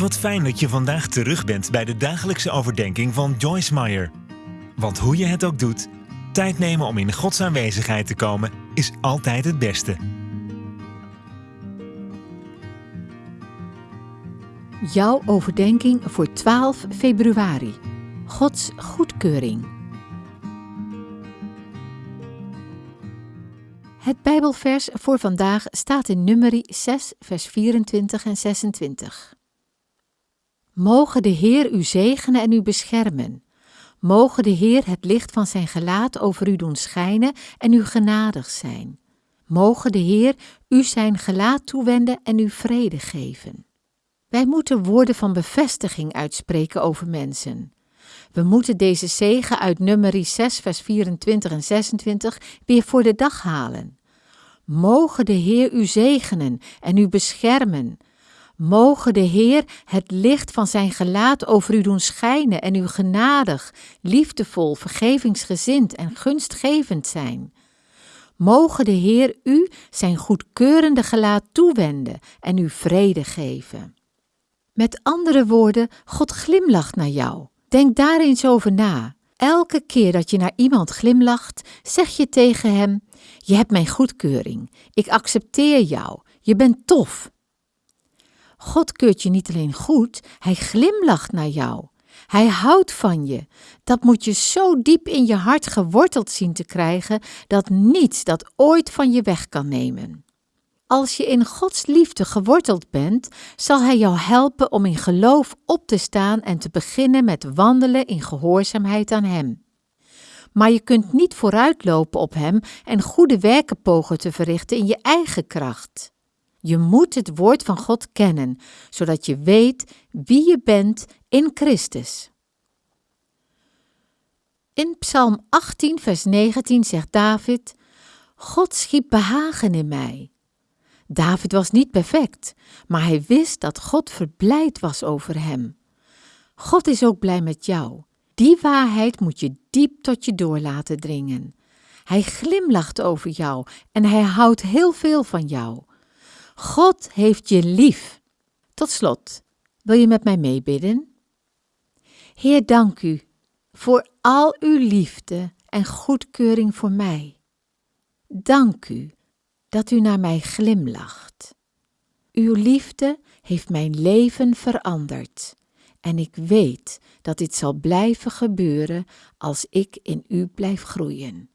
Wat fijn dat je vandaag terug bent bij de dagelijkse overdenking van Joyce Meyer. Want hoe je het ook doet, tijd nemen om in Gods aanwezigheid te komen is altijd het beste. Jouw overdenking voor 12 februari. Gods goedkeuring. Het Bijbelvers voor vandaag staat in Numeri 6, vers 24 en 26. Mogen de Heer u zegenen en u beschermen. Mogen de Heer het licht van zijn gelaat over u doen schijnen en u genadig zijn. Mogen de Heer u zijn gelaat toewenden en u vrede geven. Wij moeten woorden van bevestiging uitspreken over mensen. We moeten deze zegen uit Numeri 6, vers 24 en 26 weer voor de dag halen. Mogen de Heer u zegenen en u beschermen. Mogen de Heer het licht van zijn gelaat over u doen schijnen en u genadig, liefdevol, vergevingsgezind en gunstgevend zijn. Mogen de Heer u zijn goedkeurende gelaat toewenden en u vrede geven. Met andere woorden, God glimlacht naar jou. Denk daar eens over na. Elke keer dat je naar iemand glimlacht, zeg je tegen hem: Je hebt mijn goedkeuring. Ik accepteer jou. Je bent tof. God keurt je niet alleen goed, hij glimlacht naar jou. Hij houdt van je. Dat moet je zo diep in je hart geworteld zien te krijgen dat niets dat ooit van je weg kan nemen. Als je in Gods liefde geworteld bent, zal Hij jou helpen om in geloof op te staan en te beginnen met wandelen in gehoorzaamheid aan Hem. Maar je kunt niet vooruitlopen op Hem en goede werken pogen te verrichten in je eigen kracht. Je moet het woord van God kennen, zodat je weet wie je bent in Christus. In Psalm 18, vers 19 zegt David: God schiep behagen in mij. David was niet perfect, maar hij wist dat God verblijd was over hem. God is ook blij met jou. Die waarheid moet je diep tot je door laten dringen. Hij glimlacht over jou en hij houdt heel veel van jou. God heeft je lief. Tot slot, wil je met mij meebidden? Heer, dank u voor al uw liefde en goedkeuring voor mij. Dank u dat u naar mij glimlacht. Uw liefde heeft mijn leven veranderd en ik weet dat dit zal blijven gebeuren als ik in u blijf groeien.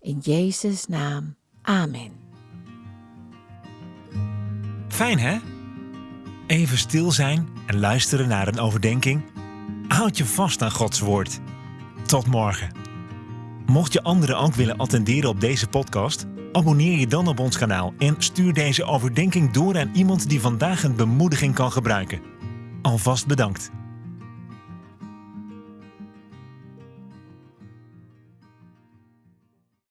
In Jezus' naam, amen. Fijn hè? Even stil zijn en luisteren naar een overdenking. Houd je vast aan Gods woord. Tot morgen. Mocht je anderen ook willen attenderen op deze podcast, abonneer je dan op ons kanaal en stuur deze overdenking door aan iemand die vandaag een bemoediging kan gebruiken. Alvast bedankt.